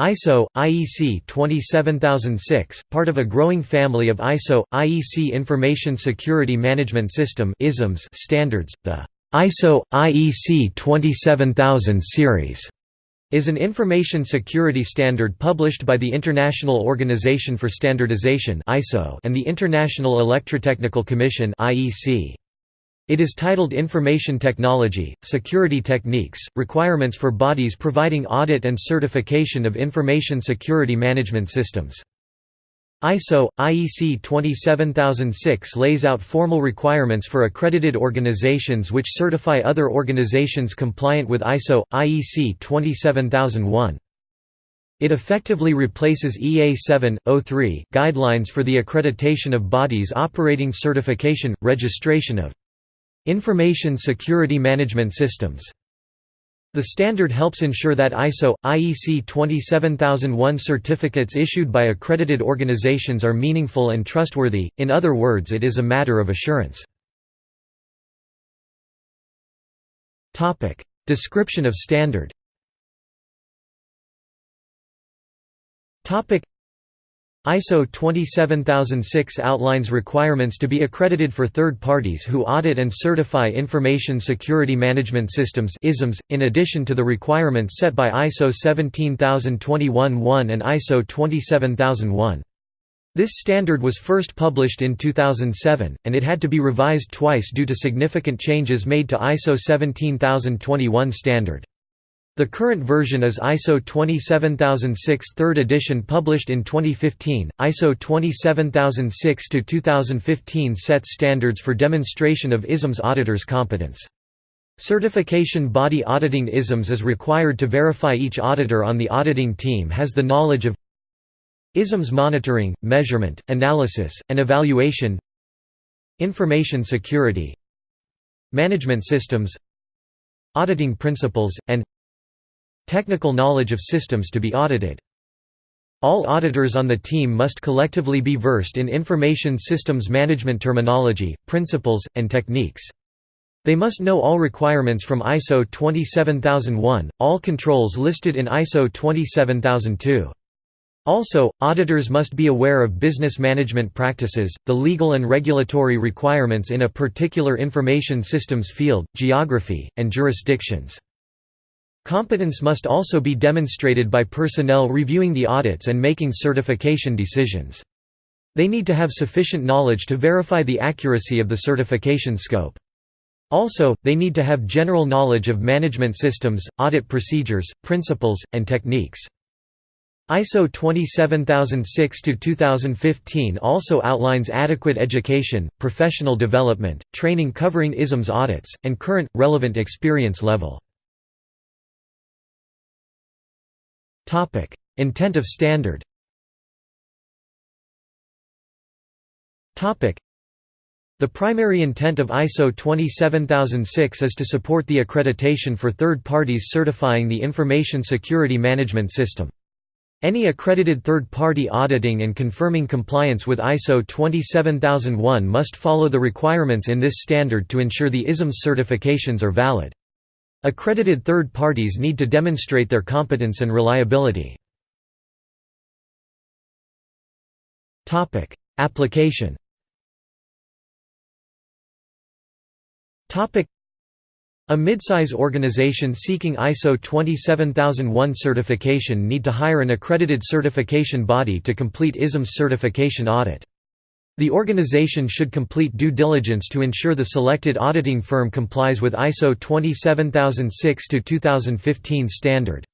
ISO, IEC 27006, part of a growing family of ISO, IEC Information Security Management System standards, the ISO, IEC 27000 series is an information security standard published by the International Organization for Standardization and the International Electrotechnical Commission IEC. It is titled Information Technology, Security Techniques, Requirements for Bodies Providing Audit and Certification of Information Security Management Systems. ISO, IEC 27006 lays out formal requirements for accredited organizations which certify other organizations compliant with ISO, IEC 27001. It effectively replaces EA 7.03 guidelines for the accreditation of bodies operating certification, registration of Information Security Management Systems. The standard helps ensure that ISO, IEC 27001 certificates issued by accredited organizations are meaningful and trustworthy, in other words it is a matter of assurance. Description of standard ISO 27006 outlines requirements to be accredited for third parties who audit and certify information security management systems in addition to the requirements set by ISO 17021-1 and ISO 27001. This standard was first published in 2007, and it had to be revised twice due to significant changes made to ISO 17021 standard. The current version is ISO 27006 3rd edition published in 2015. ISO 27006 to 2015 sets standards for demonstration of ISMS auditors' competence. Certification body auditing ISMS is required to verify each auditor on the auditing team has the knowledge of ISMS monitoring, measurement, analysis, and evaluation Information security Management systems Auditing principles, and Technical knowledge of systems to be audited. All auditors on the team must collectively be versed in information systems management terminology, principles, and techniques. They must know all requirements from ISO 27001, all controls listed in ISO 27002. Also, auditors must be aware of business management practices, the legal and regulatory requirements in a particular information systems field, geography, and jurisdictions. Competence must also be demonstrated by personnel reviewing the audits and making certification decisions. They need to have sufficient knowledge to verify the accuracy of the certification scope. Also, they need to have general knowledge of management systems, audit procedures, principles, and techniques. ISO 27006-2015 also outlines adequate education, professional development, training covering ISMS audits, and current, relevant experience level. Topic: Intent of standard. Topic: The primary intent of ISO 27006 is to support the accreditation for third parties certifying the information security management system. Any accredited third-party auditing and confirming compliance with ISO 27001 must follow the requirements in this standard to ensure the ISMS certifications are valid. Accredited third parties need to demonstrate their competence and reliability. Application a midsize organization seeking ISO 27001 certification need to hire an accredited certification body to complete ISMS certification audit. The organization should complete due diligence to ensure the selected auditing firm complies with ISO 27006-2015 standard.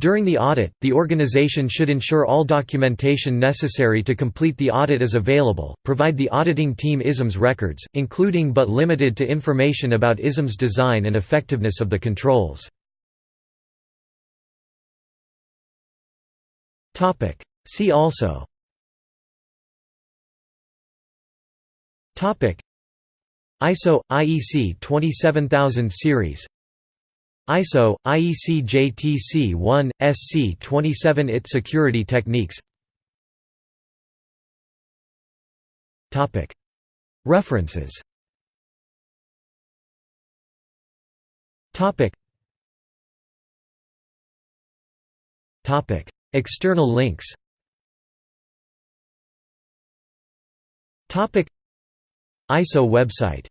During the audit, the organization should ensure all documentation necessary to complete the audit is available, provide the auditing team ISMS records, including but limited to information about ISMS design and effectiveness of the controls. See also Topic. ISO IEC 27000 series. ISO IEC JTC 1 SC 27 IT security techniques. Topic. References. Topic. Topic. External links ISO website